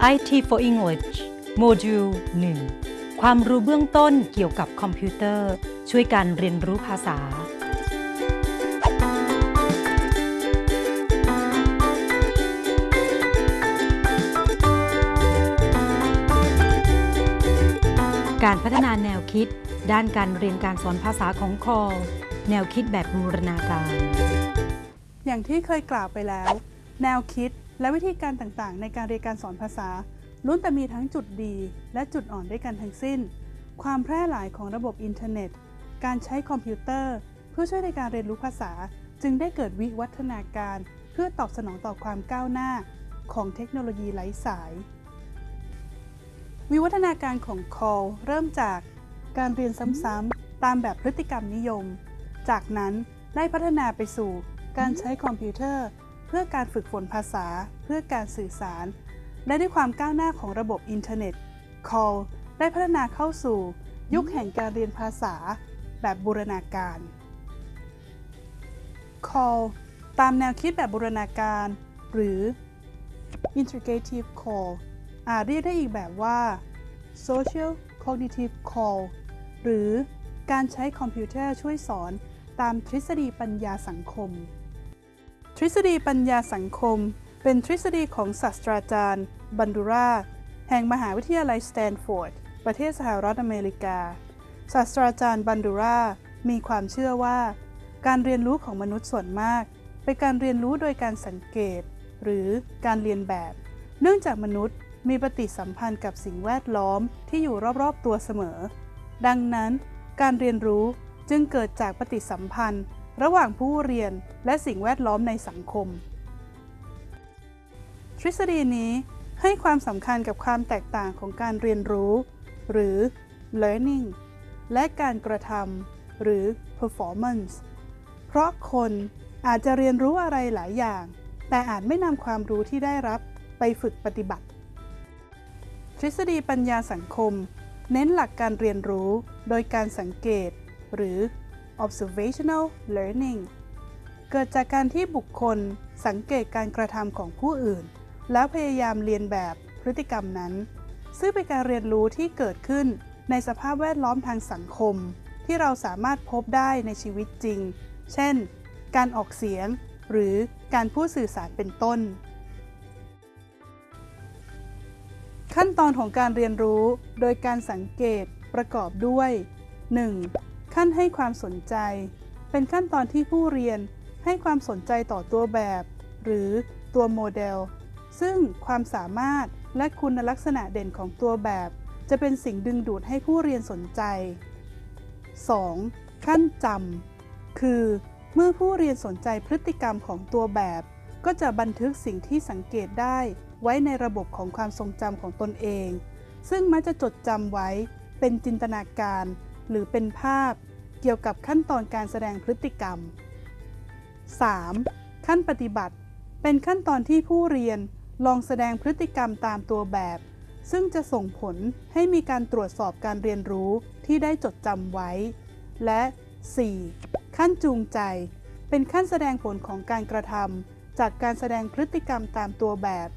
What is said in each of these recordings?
IT for English โมดูล 1 ความรู้เบื้องต้นเกี่ยวกับคอมพิวเตอร์ ช่วยการเรียนรู้ภาษา การพัฒนาแนวคิด ด้านการเรียนการสอนภาษาของคอแนวคิดแบบบูรณาการ อย่างที่เคยกล่าวไปแล้ว แนวคิด และวิธีการต่างๆ ในการเรียนการสอนภาษาล้วนแต่มีทั้งจุดดี และจุดอ่อนด้วยกันทั้งสิ้น ความแพร่หลายของระบบอินเทอร์เน็ต การใช้คอมพิวเตอร์ เพื่อช่วยในการเรียนรู้ภาษา จึงได้เกิดวิวัฒนาการ เพื่อตอบสนองต่อความก้าวหน้าของเทคโนโลยีไร้สาย วิวัฒนาการของ CALL เริ่มจากการเรียนซ้ำๆตามแบบพฤติกรรมนิยม จากนั้นได้พัฒนาไปสู่การใช้คอมพิวเตอร์ เพื่อการฝึกฝนภาษา เพื่อการสื่อสาร และด้วยความก้าวหน้าของระบบอินเทอร์เน็ต Call ได้พัฒนาเข้าสู่ ยุคแห่งการเรียนภาษา แบบบูรณาการ Call ตามแนวคิดแบบบูรณาการ หรือ Integrative CALL อาจเรียกได้อีกแบบว่า Social Cognitive CALL หรือการใช้คอมพิวเตอร์ช่วยสอนตามทฤษฎีปัญญาสังคม ทฤษฎีปัญญาสังคม เป็นทฤษฎีของศาสตราจารย์ บันดูราแห่งมหาวิทยาลัยสแตนฟอร์ด ประเทศสหรัฐอเมริกา ศาสตราจารย์บันดูรามีความเชื่อว่า การเรียนรู้ของมนุษย์ส่วนมาก เป็นการเรียนรู้โดยการสังเกต หรือการเรียนแบบ เนื่องจากมนุษย์มีปฏิสัมพันธ์กับสิ่งแวดล้อมที่อยู่รอบๆตัวเสมอ ดังนั้น การเรียนรู้จึงเกิดจากปฏิสัมพันธ์ ระหว่างผู้เรียนและสิ่งแวดล้อมในสังคม ทฤษฎีนี้ให้ความสำคัญกับความแตกต่างของการเรียนรู้ หรือ learning และการกระทำหรือ performance เพราะคนอาจจะเรียนรู้อะไรหลายอย่าง แต่อาจไม่นำความรู้ที่ได้รับไปฝึกปฏิบัติ ทฤษฎีปัญญาสังคม เน้นหลักการเรียนรู้โดยการสังเกต หรือ observational learning เกิดจากการที่บุคคลสังเกตการกระทำของผู้อื่น แล้วพยายามเรียนแบบพฤติกรรมนั้น ซึ่งเป็นการเรียนรู้ที่เกิดขึ้นในสภาพแวดล้อมทางสังคม ที่เราสามารถพบได้ในชีวิตจริง เช่น การออกเสียง หรือการพูดสื่อสารเป็นต้น ขั้นตอนของการเรียนรู้โดยการสังเกตประกอบด้วย 1. ขั้นให้ความสนใจ เป็นขั้นตอนที่ผู้เรียนให้ความสนใจต่อตัวแบบ หรือตัวโมเดล ซึ่งความสามารถและคุณลักษณะเด่นของตัวแบบ จะเป็นสิ่งดึงดูดให้ผู้เรียนสนใจ 2. ขั้นจำคือ เมื่อผู้เรียนสนใจพฤติกรรมของตัวแบบ ก็จะบันทึกสิ่งที่สังเกตได้ไว้ในระบบของความทรงจำของตนเอง ซึ่งมักจะจดจำไว้เป็นจินตนาการ หรือเป็นภาพเกี่ยวกับขั้นตอนการแสดงพฤติกรรม 3. ขั้นปฏิบัติ เป็นขั้นตอนที่ผู้เรียนลองแสดงพฤติกรรมตามตัวแบบ ซึ่งจะส่งผลให้มีการตรวจสอบการเรียนรู้ที่ได้จดจำไว้ และ 4. ขั้นจูงใจ เป็นขั้นแสดงผลของการกระทำจากการแสดงพฤติกรรมตามตัวแบบ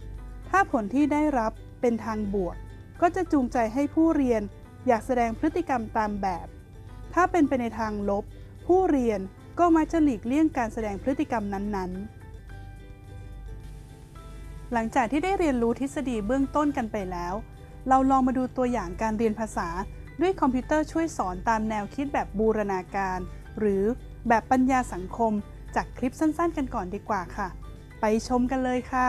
ถ้าผลที่ได้รับเป็นทางบวก ก็จะจูงใจให้ผู้เรียน อยากแสดงพฤติกรรมตามแบบ ถ้าเป็นไปในทางลบ ผู้เรียนก็มักจะหลีกเลี่ยงการแสดงพฤติกรรมนั้นๆ หลังจากที่ได้เรียนรู้ทฤษฎีเบื้องต้นกันไปแล้ว เราลองมาดูตัวอย่างการเรียนภาษาด้วยคอมพิวเตอร์ช่วยสอนตามแนวคิดแบบบูรณาการ หรือแบบปัญญาสังคม จากคลิปสั้นๆ กันก่อนดีกว่าค่ะ ไปชมกันเลยค่ะ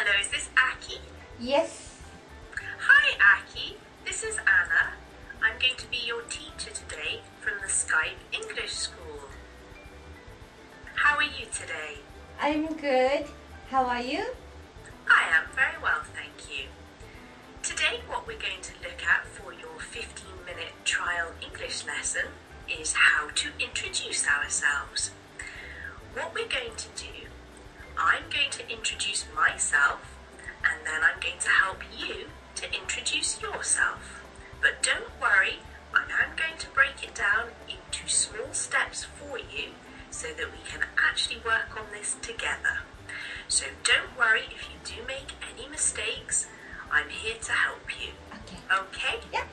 Hello, is this Aki? Yes. Hi, Aki. This is Anna. I'm going to be your teacher today from the Skype English School. How are you today? I'm good. How are you? I am very well, thank you. Today, what we're going to look at for your 15 minute trial English lesson is how to introduce ourselves. What we're going to do, I'm going to introduce myself and then I'm going to help you to introduce yourself. But don't worry, I am going to break it down into small steps for you so that we can actually work on this together. So don't worry if you do make any mistakes. I'm here to help you. Okay. Okay? Yeah.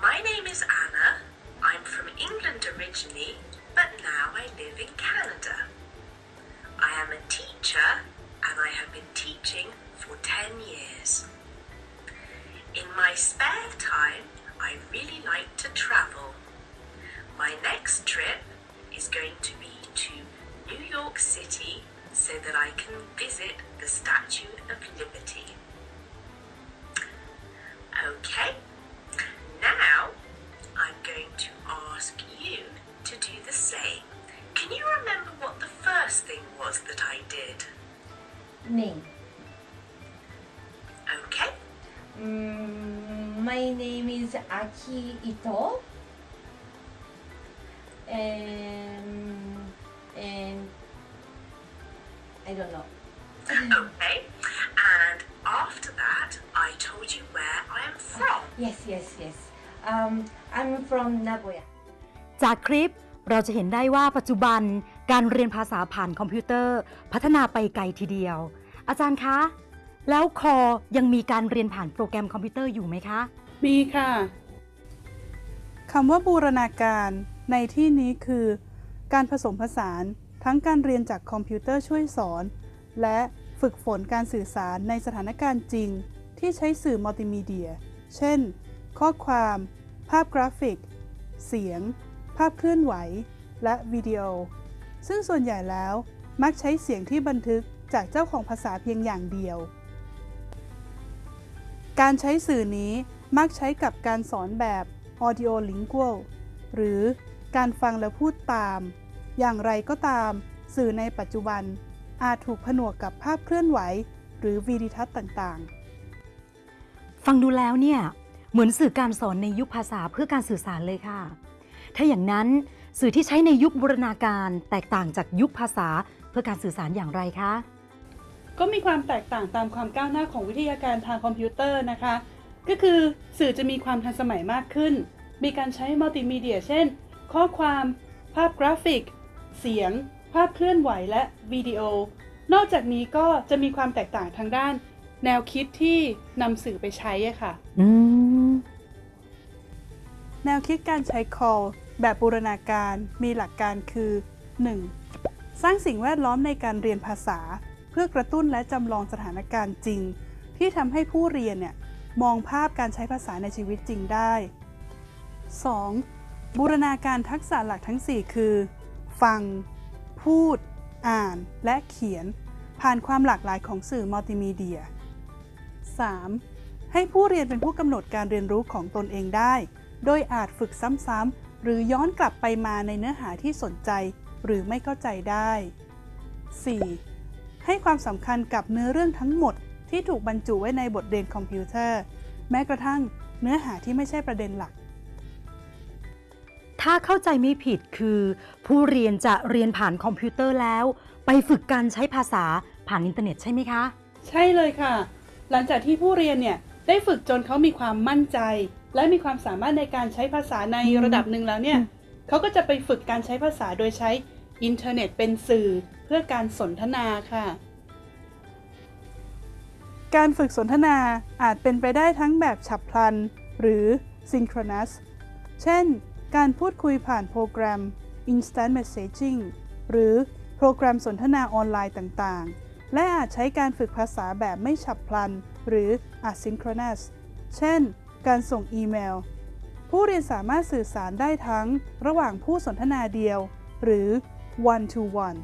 My name is Anna. I'm from England originally, but now I live in Canada. I am a teacher and I have been teaching for 10 years. In my spare time, I really like to travel. My next trip is going to be to New York City so that I can visit the Statue of Liberty. Okay, Name. Okay, Mm, my name is Aki Ito. And and I don't know. okay. And after that, I told you where I am from. Yes, yes, yes. Um, I'm from Nagoya. จากคลิปเราจะเห็นได้ว่าปัจจุบันการเรียนภาษาผ่านคอมพิวเตอร์ พัฒนาไปไกลทีเดียว อาจารย์คะ แล้ว CALL ยังมีการเรียนผ่านโปรแกรมคอมพิวเตอร์อยู่ไหมคะ มีค่ะคำว่าบูรณาการในที่นี้คือ การผสมผสานทั้งการเรียนจากคอมพิวเตอร์ช่วยสอน และฝึกฝนการสื่อสารในสถานการณ์จริง ที่ใช้สื่อมัลติมีเดีย เช่น ข้อความ ภาพกราฟิก เสียง ภาพเคลื่อนไหว และวิดีโอ ซึ่งส่วนใหญ่แล้วมักใช้เสียงที่บันทึก จากเจ้าของภาษาเพียงอย่างเดียว การใช้สื่อนี้มักใช้กับการสอนแบบ audio lingual หรือการฟังแล้วพูดตาม อย่างไรก็ตาม สื่อในปัจจุบัน อาจถูกผนวกกับภาพเคลื่อนไหว หรือวีดิทัศน์ต่างๆ ฟังดูแล้วเนี่ย เหมือนสื่อการสอนในยุคภาษาเพื่อการสื่อสารเลยค่ะ ถ้าอย่างนั้นสื่อที่ใช้ในยุคบูรณาการแตกต่างจากยุคภาษาเพื่อการสื่อสารอย่างไรคะ ก็มีความแตกต่างตามความก้าวหน้าของวิทยาการทางคอมพิวเตอร์นะคะ ก็คือสื่อจะมีความทันสมัยมากขึ้น มีการใช้มัลติมีเดีย เช่น ข้อความ ภาพกราฟิก เสียง ภาพเคลื่อนไหวและวิดีโอ นอกจากนี้ก็จะมีความแตกต่างทางด้าน แนวคิดที่นำสื่อไปใช้ะค่ะแนวคิดการใช้ call แบบบูรณาการมีหลักการคือ 1. สร้างสิ่งแวดล้อมในการเรียนภาษา พื่อกระตุ้นและจำลองสถานการณ์จริง ที่ทำให้ผู้เรียนเนี่ยมองภาพการใช้ภาษาในชีวิตจริงได้ 2. บูรณาการทักษะหลักทั้ง 4 คือ ฟัง พูด อ่าน และเขียน ผ่านความหลากหลายของสื่อมัลติมีเดีย 3. ให้ผู้เรียนเป็นผู้กำหนดการเรียนรู้ของตนเองได้ โดยอาจฝึกซ้ำๆ หรือย้อนกลับไปมาในเนื้อหาที่สนใจ หรือไม่เข้าใจได้ 4. ให้ความสำคัญกับเนื้อเรื่องทั้งหมดที่ถูกบรรจุไว้ในบทเรียนคอมพิวเตอร์ แม้กระทั่งเนื้อหาที่ไม่ใช่ประเด็นหลัก ถ้าเข้าใจไม่ผิดคือ ผู้เรียนจะเรียนผ่านคอมพิวเตอร์แล้ว ไปฝึกการใช้ภาษาผ่านอินเทอร์เน็ตใช่ไหมคะ ใช่เลยค่ะ หลังจากที่ผู้เรียนเนี่ยได้ฝึกจนเขามีความมั่นใจ และมีความสามารถในการใช้ภาษาในระดับหนึ่งแล้วเนี่ยเขาก็จะไปฝึกการใช้ภาษาโดยใช้อินเทอร์เน็ตเป็นสื่อ เพื่อการสนทนาค่ะ การฝึกสนทนาอาจเป็นไปได้ทั้งแบบฉับพลัน หรือ synchronous เช่น การพูดคุยผ่านโปรแกรม instant messaging หรือโปรแกรมสนทนาออนไลน์ต่างๆ และอาจใช้การฝึกภาษาแบบไม่ฉับพลัน หรือ asynchronous เช่น การส่งอีเมล ผู้เรียนสามารถสื่อสารได้ทั้งระหว่างผู้สนทนาเดียว หรือ one to one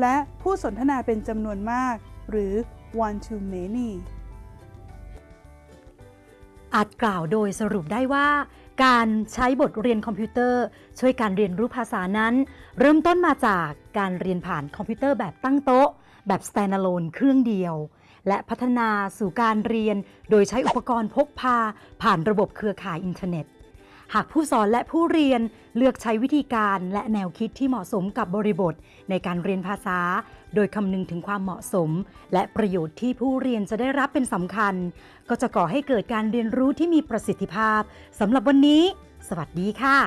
และผู้สนทนาเป็นจำนวนมาก หรือ one to many อาจกล่าวโดยสรุปได้ว่า การใช้บทเรียนคอมพิวเตอร์ ช่วยการเรียนรู้ภาษานั้น เริ่มต้นมาจากการเรียนผ่านคอมพิวเตอร์แบบตั้งโต๊ะ แบบ standalone เครื่องเดียว และพัฒนาสู่การเรียนโดยใช้อุปกรณ์พกพา ผ่านระบบเครือข่ายอินเทอร์เน็ต หากผู้สอนและผู้เรียนเลือกใช้วิธีการและแนวคิดที่เหมาะสมกับบริบท ในการเรียนภาษา โดยคำนึงถึงความเหมาะสม และประโยชน์ที่ผู้เรียนจะได้รับเป็นสำคัญ ก็จะก่อให้เกิดการเรียนรู้ที่มีประสิทธิภาพสำหรับวันนี้ สวัสดีค่ะ